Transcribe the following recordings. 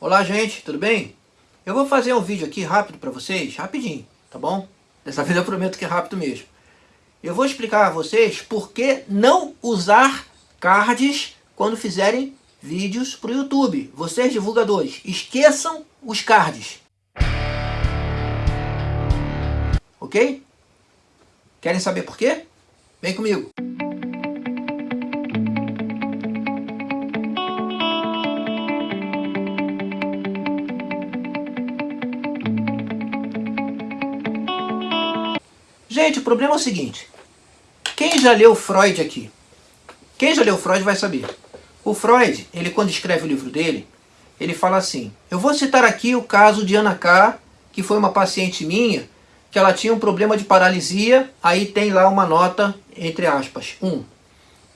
Olá gente, tudo bem? Eu vou fazer um vídeo aqui rápido para vocês, rapidinho, tá bom? Dessa vez eu prometo que é rápido mesmo. Eu vou explicar a vocês por que não usar cards quando fizerem vídeos para o YouTube. Vocês divulgadores, esqueçam os cards. Ok? Querem saber por quê? Vem comigo. Gente, o problema é o seguinte. Quem já leu Freud aqui? Quem já leu Freud vai saber. O Freud, ele quando escreve o livro dele, ele fala assim, eu vou citar aqui o caso de Ana K, que foi uma paciente minha, que ela tinha um problema de paralisia, aí tem lá uma nota, entre aspas, 1.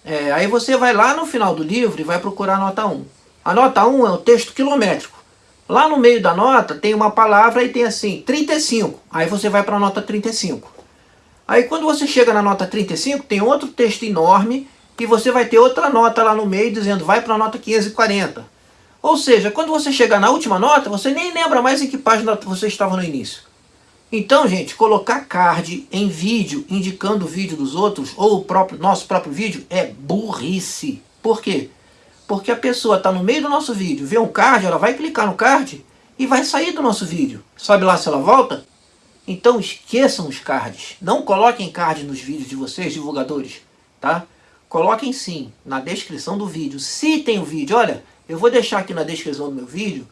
É, aí você vai lá no final do livro e vai procurar a nota 1. A nota 1 é o texto quilométrico. Lá no meio da nota tem uma palavra e tem assim, 35. Aí você vai para a nota 35. Aí quando você chega na nota 35, tem outro texto enorme e você vai ter outra nota lá no meio dizendo vai para a nota 540. Ou seja, quando você chegar na última nota, você nem lembra mais em que página você estava no início. Então, gente, colocar card em vídeo, indicando o vídeo dos outros, ou o próprio, nosso próprio vídeo, é burrice. Por quê? Porque a pessoa está no meio do nosso vídeo, vê um card, ela vai clicar no card e vai sair do nosso vídeo. Sabe lá se ela volta? Então esqueçam os cards. Não coloquem card nos vídeos de vocês, divulgadores. Tá? Coloquem sim na descrição do vídeo. Se tem o vídeo, olha, eu vou deixar aqui na descrição do meu vídeo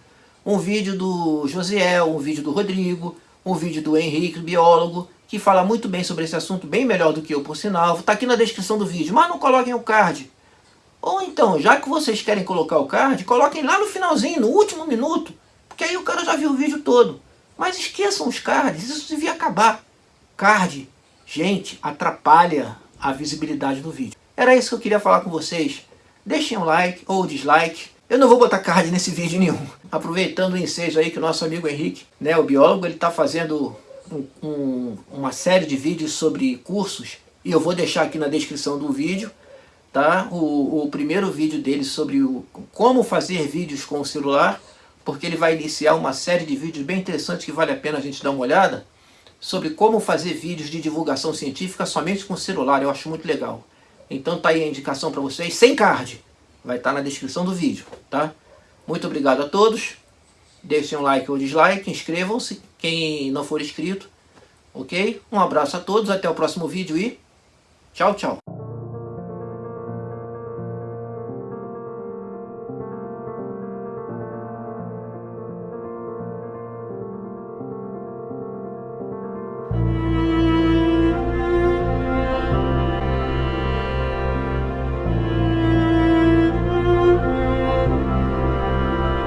um vídeo do Josiel, um vídeo do Rodrigo, um vídeo do Henrique, biólogo, que fala muito bem sobre esse assunto, bem melhor do que eu, por sinal. Está aqui na descrição do vídeo, mas não coloquem o card. Ou então, já que vocês querem colocar o card, coloquem lá no finalzinho, no último minuto, porque aí o cara já viu o vídeo todo. Mas esqueçam os cards, isso devia acabar. Card, gente, atrapalha a visibilidade do vídeo. Era isso que eu queria falar com vocês. Deixem um like ou dislike. Eu não vou botar card nesse vídeo nenhum. Aproveitando o ensejo aí que o nosso amigo Henrique, né, o biólogo, ele está fazendo um, um, uma série de vídeos sobre cursos. E eu vou deixar aqui na descrição do vídeo tá? o, o primeiro vídeo dele sobre o, como fazer vídeos com o celular porque ele vai iniciar uma série de vídeos bem interessantes que vale a pena a gente dar uma olhada, sobre como fazer vídeos de divulgação científica somente com celular, eu acho muito legal. Então tá aí a indicação para vocês, sem card, vai estar tá na descrição do vídeo, tá? Muito obrigado a todos, deixem um like ou dislike, inscrevam-se, quem não for inscrito, ok? Um abraço a todos, até o próximo vídeo e tchau, tchau!